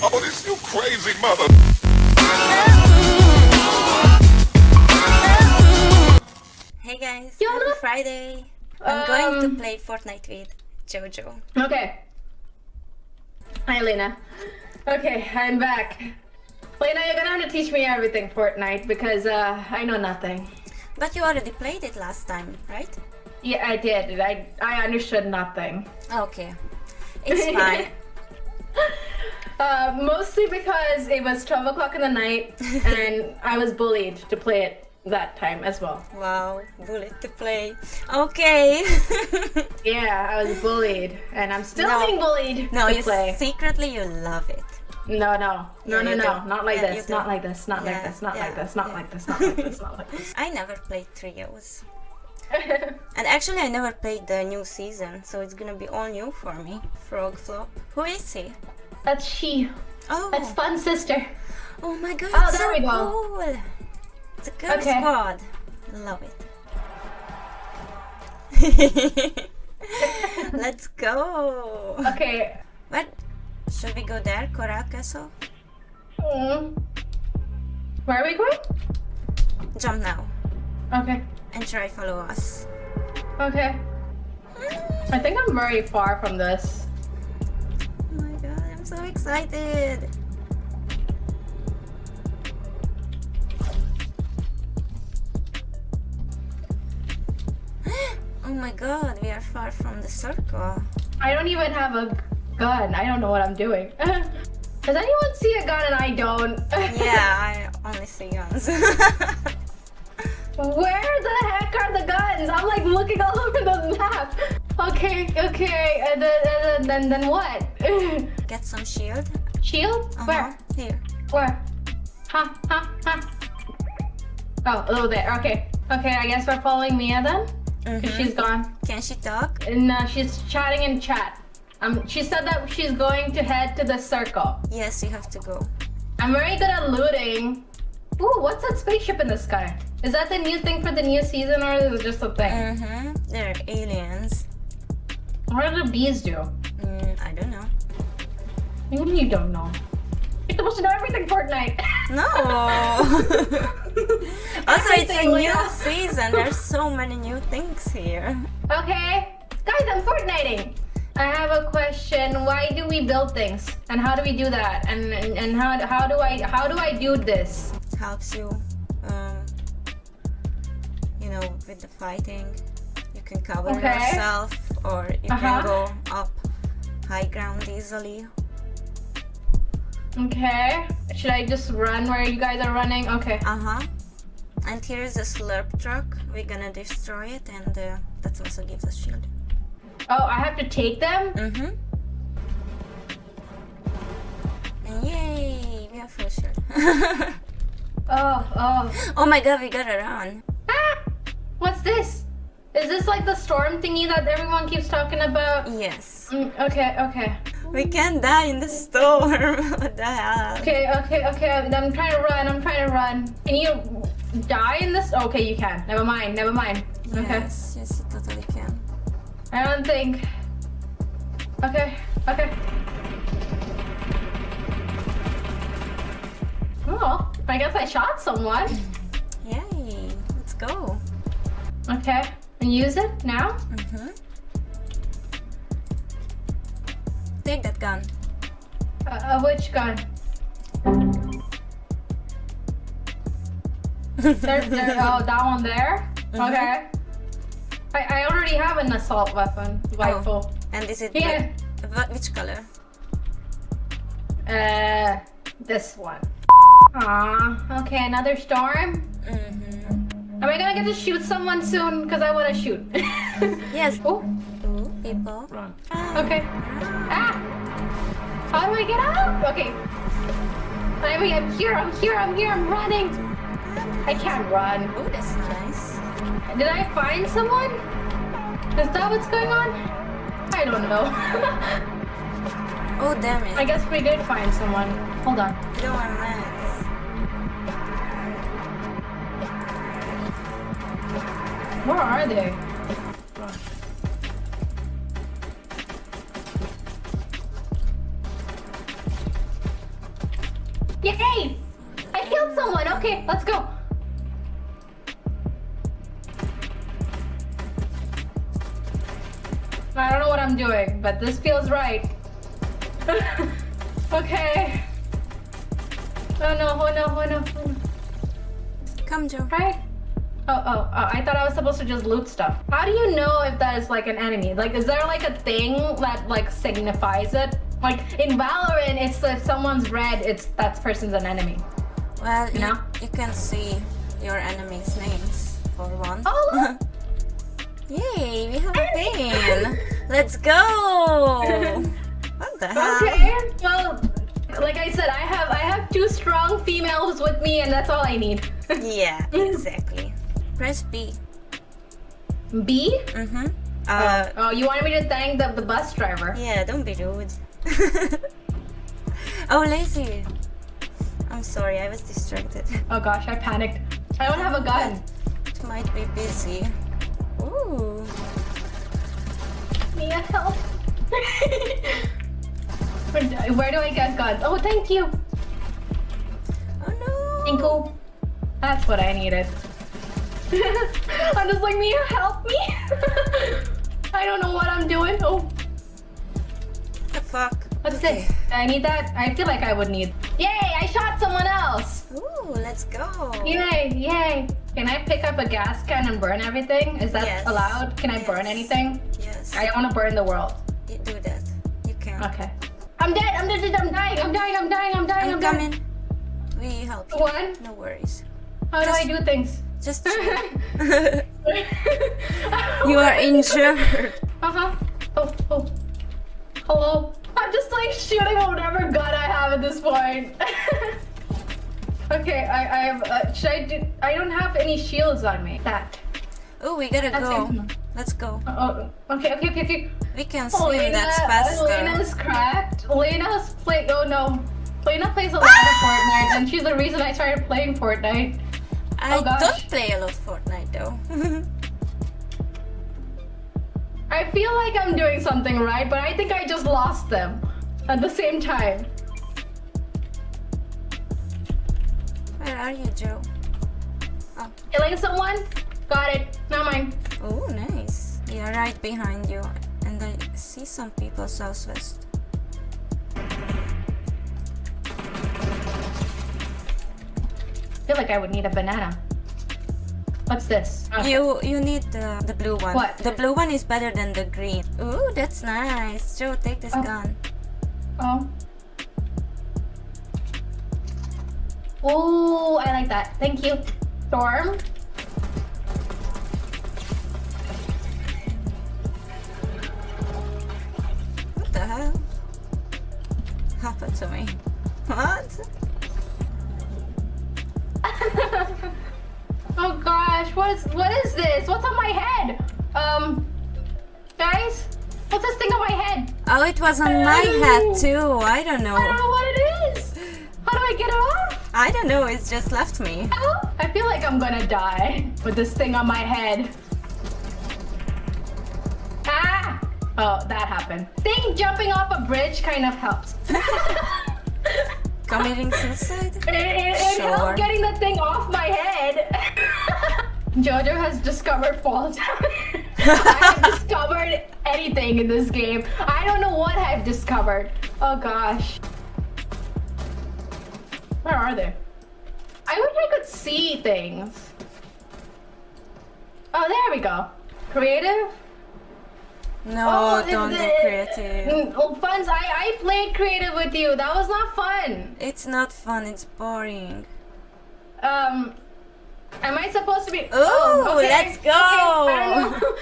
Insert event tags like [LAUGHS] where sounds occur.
Oh, this you crazy mother. Hey guys, happy. Friday. I'm going to Um, play Fortnite with Jojo. Okay. Hi, Lena. Okay, I'm back. Lena, you're gonna have to teach me everything Fortnite because uh, I know nothing. But you already played it last time, right? Yeah, I did. I I understood nothing. Okay. It's fine. [LAUGHS] Uh, mostly because it was 12 o'clock in the night [LAUGHS] and I was bullied to play it that time as well. wow, bullied to play. Okay. [LAUGHS] Yeah, I was bullied and I'm still No. being bullied no, to you play. secretly you love it. No, no, no, Yeah, no, no, not like Yeah, this, not like this, not like this, not like this, not like this, [LAUGHS] not like this, not like this. I never played trios. And actually I never played the new season, so it's gonna be all new for me. Frog Flop. Who is he? That's she. Oh, That's Fun sister. oh my god, Oh, there so we go. cool. It's a girl Okay. squad. Love it. [LAUGHS] Let's go. Okay. What? Should we go there, Coral Castle? Mm. Where are we going? Jump now Okay. and try follow us. Okay. I think I'm very far from this. So excited. [GASPS] oh my god, we are far from the circle. I don't even have a gun. I don't know what I'm doing. [LAUGHS] Does anyone see a gun and I don't? [LAUGHS] Yeah, I only see guns. [LAUGHS] Where the heck are the guns? I'm like looking all over the map. Okay, okay, uh, and then, and uh, then, then what? Get some shield. Shield? Uh-huh. Where? Here. Where? Huh, huh, huh. Oh, oh, there. Okay. Okay, I guess we're following Mia then? 'Cause Mhm. she's gone. Can she talk? And uh, she's chatting in chat. Um, she said that she's going to head to the circle. Yes, you have to go. I'm very good at looting. Ooh, what's that spaceship in the sky? Is that the new thing for the new season or is it just a thing? Mm-hmm. They're aliens. What do the bees do? Mm, I. What do you don't know? You're supposed to know everything Fortnite. No. [LAUGHS] [LAUGHS] also, it's a new season. There's so many new things here. okay. Guys, I'm Fortniting. I have a question. Why do we build things? And how do we do that? And and, and how, how do I how do I do this? Helps you, um, you know, with the fighting. You can cover Okay. yourself, or you Uh-huh. can go up high ground easily. Okay. Should I just run where you guys are running? Okay. Uh huh. And here is a slurp truck. We're gonna destroy it, and uh, that also gives us shield. Oh, I have to take them? Mm-hmm. And yay, we have full shield. [LAUGHS] Oh, oh. oh my god, we gotta run. Ah! What's this? Is this like the storm thingy that everyone keeps talking about? Yes. Mm, okay, okay. We can't die in the storm. what the hell? Okay, okay, okay. I'm trying to run. I'm trying to run. Can you die in this? Okay, you can. Never mind. Never mind. Okay. Yes, yes, you totally can. I don't think. Okay, okay. Oh, I guess I shot someone. Yay, let's go. Okay, and use it now? Mm-hmm. Take that gun. Uh, uh, which gun? There, there, [LAUGHS] oh, that one there? Mhm. Okay. I, I already have an assault weapon rifle. And is it Here. the- wh- which color? Uh, this one. Aw, okay, another storm. Mm-hmm. Am I gonna get to shoot someone soon? Because I want to shoot. [LAUGHS] Yes. Oh, people. run. Okay. Ah! How do I get out? Okay. I'm, I'm here, I'm here, I'm here, I'm running. I can't run. Ooh, that's nice. Did I find someone? Is that what's going on? I don't know. [LAUGHS] Oh, damn it. I guess we did find someone. Hold on. Don't want meds. Where are they? Yay! I killed someone. Okay, let's go. I don't know what I'm doing, but this feels right. [LAUGHS] okay. Oh no, oh no, oh no, oh no. Come, Joe. Right? Oh, oh, oh, I thought I was supposed to just loot stuff. How do you know if that is like an enemy? Like, is there like a thing that like signifies it? Like in Valorant, it's if someone's red, it's that person's an enemy. Well, you, No? you can see your enemies' names for one. Oh, look. [LAUGHS] Yay, we have a pin. [LAUGHS] Let's go. [LAUGHS] What the hell? Okay. Well, like I said, I have I have two strong females with me, and that's all I need. Yeah, exactly. Press B. B? Mm-hmm. Uh, oh, you wanted me to thank the, the bus driver? yeah, don't be rude. [LAUGHS] oh, lazy. I'm sorry, I was distracted. Oh gosh, I panicked. I don't have a gun. It might be busy. Ooh. Mia, help. [LAUGHS] where, do- I get guns? Oh, thank you. Oh no. You. That's what I needed. [LAUGHS] I'm just like, Mia, help me. I don't know what I'm doing. Oh? What's Okay. this? I need that. I feel like I would need. Yay! I shot someone else. Ooh, let's go. Yay! Yay! Can I pick up a gas can and burn everything? Is that Yes. allowed? Can I burn Yes. anything? Yes. I want to burn the world. You do that. You can. Okay. I'm dead. I'm dead. I'm dying. I'm dying. I'm dying. I'm dying. I'm I'm dying. coming. We help you. What? No worries. How do I do things? Just [LAUGHS] [LAUGHS] you are injured. [LAUGHS] Uh huh. Oh, oh. Hello. I'm just like shooting whatever gun I have at this point. [LAUGHS] okay, I, I have. Uh, should I do? I don't have any shields on me. That. Oh, we gotta That's go. it. Let's go. Oh, okay, okay, okay, okay. We can swim. Lena, That's faster. Lena's cracked. Lena's play. Oh no. Lena plays a lot of Fortnite, and she's the reason I started playing Fortnite. I Oh, don't play a lot of Fortnite though. [LAUGHS] I feel like I'm doing something right, but I think I just lost them at the same time. Where are you, Joe? Oh, Killing someone? Got it. Not mine. oh, nice. Yeah, right behind you. And I see some people southwest. I feel like I would need a banana. What's this? Oh, You you need the, the blue one. What? The blue one is better than the green. Ooh, that's nice. Joe, take this Oh. gun. Oh. Oh, I like that. Thank you. Storm. What the hell? Happened to me. What? What is what is this? What's on my head? Um, guys, what's this thing on my head? Oh, it was on my head too. I don't know. I don't know. what it is. How do I get it off? I don't know. It's just left me. Oh, I feel like I'm gonna die with this thing on my head. Ah! Oh, that happened. Think jumping off a bridge kind of helps. [LAUGHS] Committing suicide? It, it, it Sure. helped getting the thing off my head. [LAUGHS] Jojo has discovered fall [LAUGHS] damage. I have [LAUGHS] discovered anything in this game. I don't know what I've discovered. Oh gosh. Where are they? I wish I could see things. Oh, there we go. Creative? No, Oh, it's don't do creative. Mm, Oh, funs. I, I played creative with you. That was not fun. It's not fun. It's boring. Um, am I supposed to be? Ooh, oh, let's go. I don't know. [LAUGHS]